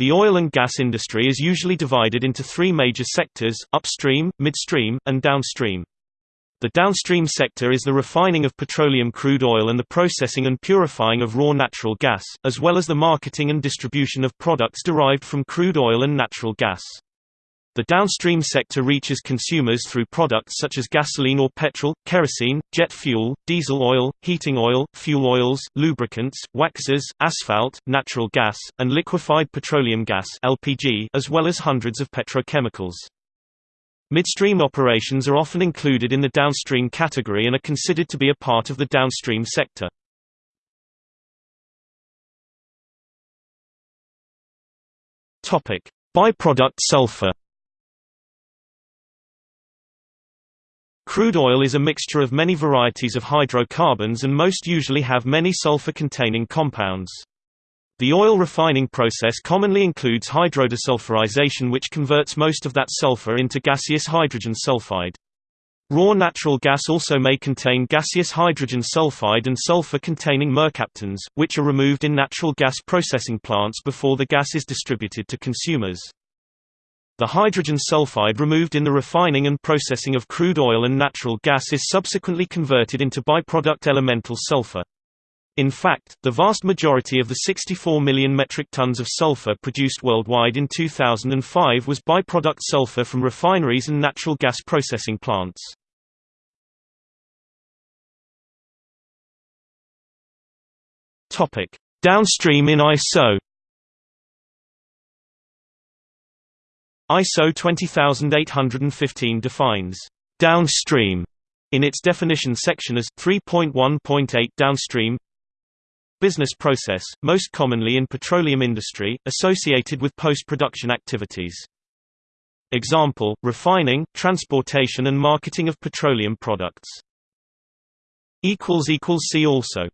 The oil and gas industry is usually divided into three major sectors, upstream, midstream, and downstream. The downstream sector is the refining of petroleum crude oil and the processing and purifying of raw natural gas, as well as the marketing and distribution of products derived from crude oil and natural gas. The downstream sector reaches consumers through products such as gasoline or petrol, kerosene, jet fuel, diesel oil, heating oil, fuel oils, lubricants, waxes, asphalt, natural gas, and liquefied petroleum gas (LPG), as well as hundreds of petrochemicals. Midstream operations are often included in the downstream category and are considered to be a part of the downstream sector. Topic: Byproduct sulfur Crude oil is a mixture of many varieties of hydrocarbons and most usually have many sulfur-containing compounds. The oil refining process commonly includes hydrodesulfurization which converts most of that sulfur into gaseous hydrogen sulfide. Raw natural gas also may contain gaseous hydrogen sulfide and sulfur-containing mercaptans, which are removed in natural gas processing plants before the gas is distributed to consumers. The hydrogen sulfide removed in the refining and processing of crude oil and natural gas is subsequently converted into byproduct elemental sulfur. In fact, the vast majority of the 64 million metric tons of sulfur produced worldwide in 2005 was byproduct sulfur from refineries and natural gas processing plants. Downstream in ISO ISO 20815 defines downstream in its definition section as 3.1.8 downstream business process, most commonly in petroleum industry, associated with post-production activities. Example, refining, transportation and marketing of petroleum products. See also